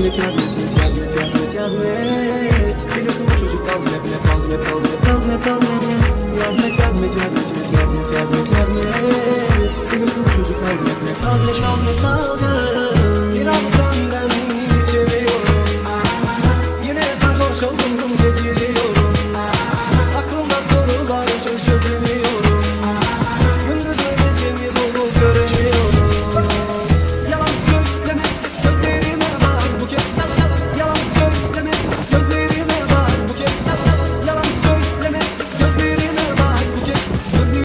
Yardım et, yardım et, yardım et, yardım et, yardım et Biliyorsun bu çocuk kaldı hep, hep kaldı, hep kaldı, hep kaldı, hep kaldı Yardım et, yardım et, yardım et, yardım et, yardım et, yardım et Biliyorsun bu çocuk kaldı hep, hep kaldı, hep kaldı, hep kaldı Bir an senden geçemiyorum Yine sarhoş oldum